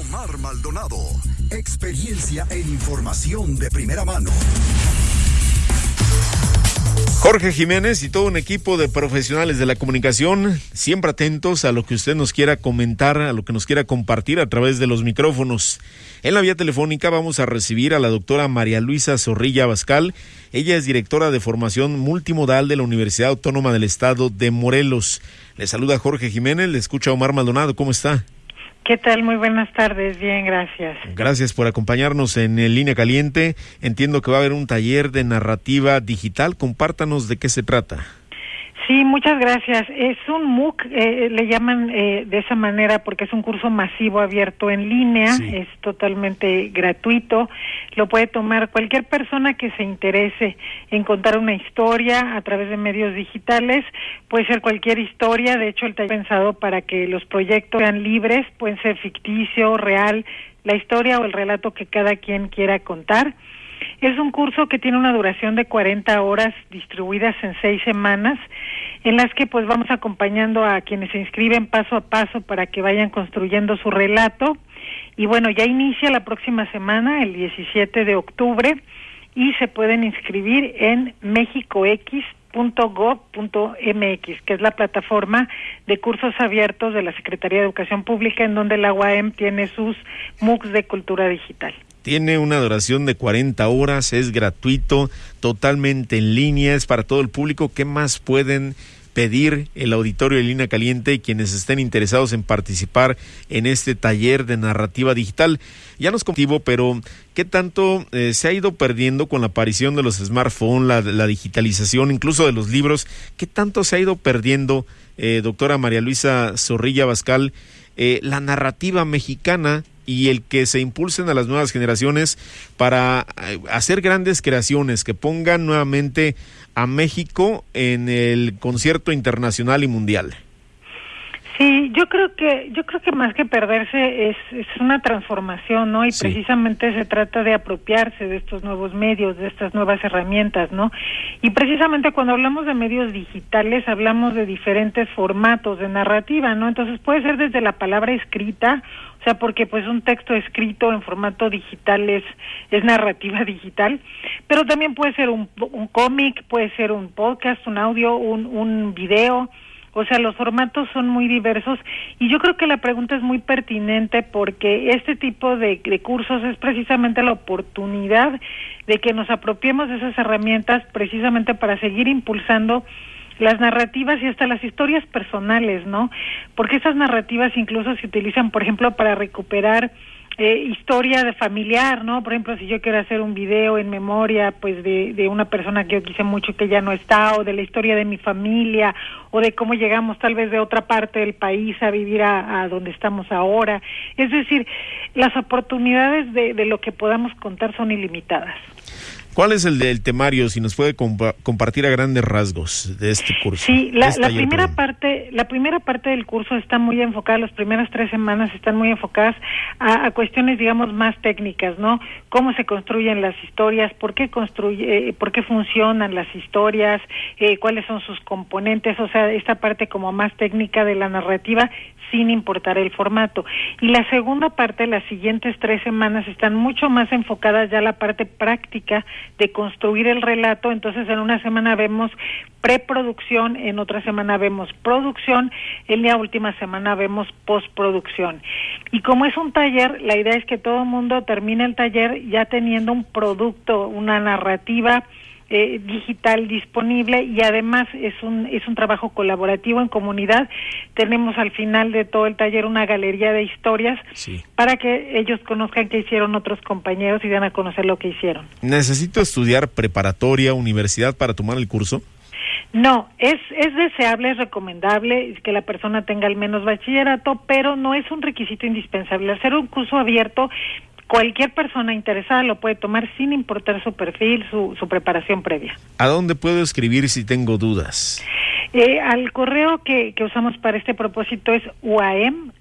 Omar Maldonado, experiencia e información de primera mano. Jorge Jiménez y todo un equipo de profesionales de la comunicación, siempre atentos a lo que usted nos quiera comentar, a lo que nos quiera compartir a través de los micrófonos. En la vía telefónica vamos a recibir a la doctora María Luisa Zorrilla Abascal. Ella es directora de formación multimodal de la Universidad Autónoma del Estado de Morelos. Le saluda Jorge Jiménez, le escucha Omar Maldonado. ¿Cómo está? ¿Qué tal? Muy buenas tardes. Bien, gracias. Gracias por acompañarnos en Línea Caliente. Entiendo que va a haber un taller de narrativa digital. Compártanos de qué se trata. Sí, muchas gracias. Es un MOOC, eh, le llaman eh, de esa manera porque es un curso masivo abierto en línea, es totalmente gratuito. Lo puede tomar cualquier persona que se interese en contar una historia a través de medios digitales. Puede ser cualquier historia, de hecho, el está pensado para que los proyectos sean libres, pueden ser ficticio, real, la historia o el relato que cada quien quiera contar. Es un curso que tiene una duración de 40 horas distribuidas en seis semanas, en las que pues vamos acompañando a quienes se inscriben paso a paso para que vayan construyendo su relato. Y bueno, ya inicia la próxima semana, el 17 de octubre, y se pueden inscribir en mexicox.gov.mx, que es la plataforma de cursos abiertos de la Secretaría de Educación Pública, en donde la UAM tiene sus MOOCs de cultura digital. Tiene una duración de 40 horas, es gratuito, totalmente en línea, es para todo el público. ¿Qué más pueden pedir el auditorio de Línea Caliente y quienes estén interesados en participar en este taller de narrativa digital? Ya nos contigo, pero ¿qué tanto eh, se ha ido perdiendo con la aparición de los smartphones, la, digitalización, incluso de los libros? ¿Qué tanto se ha ido perdiendo, eh, doctora María Luisa Zorrilla Bascal, eh, la narrativa mexicana y el que se impulsen a las nuevas generaciones para eh, hacer grandes creaciones, que pongan nuevamente a México en el concierto internacional y mundial. Sí, yo creo que yo creo que más que perderse es, es una transformación, ¿no? Y precisamente se trata de apropiarse de estos nuevos medios, de estas nuevas herramientas, ¿no? Y precisamente cuando hablamos de medios digitales hablamos de diferentes formatos de narrativa, ¿no? Entonces puede ser desde la palabra escrita, o sea, porque pues un texto escrito en formato digital es es narrativa digital, pero también puede ser un, un cómic, puede ser un podcast, un audio, un un video o sea, los formatos son muy diversos y yo creo que la pregunta es muy pertinente porque este tipo de, cursos es precisamente la oportunidad de que nos apropiemos de esas herramientas precisamente para seguir impulsando las narrativas y hasta las historias personales, ¿no? Porque esas narrativas incluso se utilizan, por ejemplo, para recuperar eh, historia familiar, ¿no? Por ejemplo, si yo quiero hacer un video en memoria, pues de, de una persona que yo quise mucho que ya no está, o de la historia de mi familia, o de cómo llegamos tal vez de otra parte del país a vivir a, a donde estamos ahora. Es decir, las oportunidades de, de lo que podamos contar son ilimitadas. ¿Cuál es el del temario? Si nos puede compartir a grandes rasgos de este curso. Sí, la, la primera parte, la primera parte del curso está muy enfocada, las primeras tres semanas están muy enfocadas a, a cuestiones, digamos, más técnicas, ¿no? Cómo se construyen las historias, por qué construye, eh, por qué funcionan las historias, eh, cuáles son sus componentes, o sea, esta parte como más técnica de la narrativa sin importar el formato. Y la segunda parte, las siguientes tres semanas, están mucho más enfocadas ya a la parte práctica de construir el relato. Entonces, en una semana vemos preproducción, en otra semana vemos producción, en la última semana vemos postproducción. Y como es un taller, la idea es que todo el mundo termine el taller ya teniendo un producto, una narrativa, eh, digital disponible y además es un es un trabajo colaborativo en comunidad. Tenemos al final de todo el taller una galería de historias para que ellos conozcan qué hicieron otros compañeros y dan a conocer lo que hicieron. ¿Necesito estudiar preparatoria, universidad para tomar el curso? No, es, es deseable, es recomendable que la persona tenga al menos bachillerato, pero no es un requisito indispensable. Hacer un curso abierto Cualquier persona interesada lo puede tomar sin importar su perfil, su, su preparación previa. ¿A dónde puedo escribir si tengo dudas? Eh, al correo que, que usamos para este propósito es uam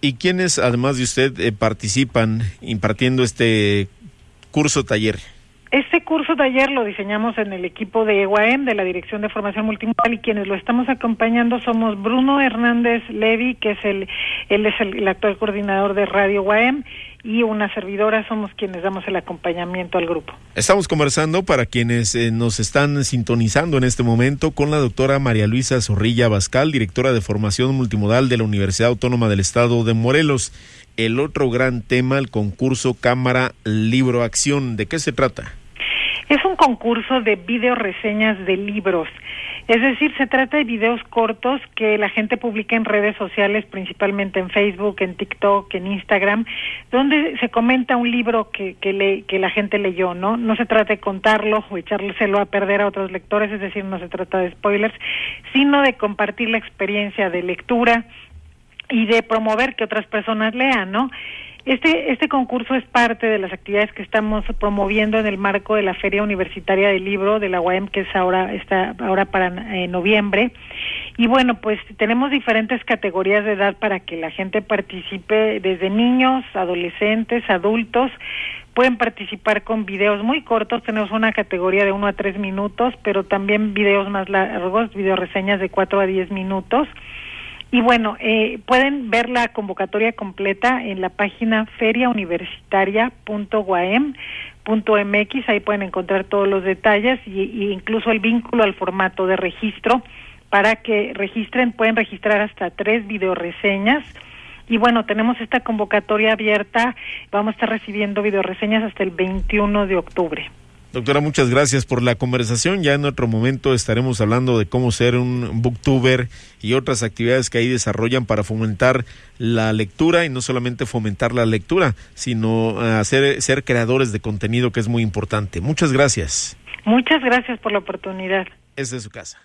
¿Y quiénes, además de usted, eh, participan impartiendo este curso taller? Este curso ayer lo diseñamos en el equipo de EUAM, de la Dirección de Formación Multimodal, y quienes lo estamos acompañando somos Bruno Hernández Levi, que es el, él es el, actual coordinador de Radio UAM, y una servidora somos quienes damos el acompañamiento al grupo. Estamos conversando para quienes eh, nos están sintonizando en este momento con la doctora María Luisa Zorrilla Bascal, directora de formación multimodal de la Universidad Autónoma del Estado de Morelos. El otro gran tema, el concurso Cámara Libro Acción. ¿De qué se trata? Es un concurso de video reseñas de libros. Es decir, se trata de videos cortos que la gente publica en redes sociales, principalmente en Facebook, en TikTok, en Instagram, donde se comenta un libro que, que, le, que la gente leyó, ¿no? No se trata de contarlo o echárselo a perder a otros lectores, es decir, no se trata de spoilers, sino de compartir la experiencia de lectura y de promover que otras personas lean, ¿no? Este, este concurso es parte de las actividades que estamos promoviendo en el marco de la Feria Universitaria del Libro de la UAM, que es ahora, está ahora para eh, noviembre. Y bueno, pues tenemos diferentes categorías de edad para que la gente participe, desde niños, adolescentes, adultos. Pueden participar con videos muy cortos, tenemos una categoría de 1 a 3 minutos, pero también videos más largos, video reseñas de 4 a 10 minutos. Y bueno, eh, pueden ver la convocatoria completa en la página feriauniversitaria.guaem.mx, ahí pueden encontrar todos los detalles y, incluso el vínculo al formato de registro para que registren, pueden registrar hasta tres videoreseñas. Y bueno, tenemos esta convocatoria abierta, vamos a estar recibiendo videoreseñas hasta el 21 de octubre. Doctora, muchas gracias por la conversación. Ya en otro momento estaremos hablando de cómo ser un booktuber y otras actividades que ahí desarrollan para fomentar la lectura y no solamente fomentar la lectura, sino eh, hacer, ser creadores de contenido que es muy importante. Muchas gracias. Muchas gracias por la oportunidad. Es de su casa.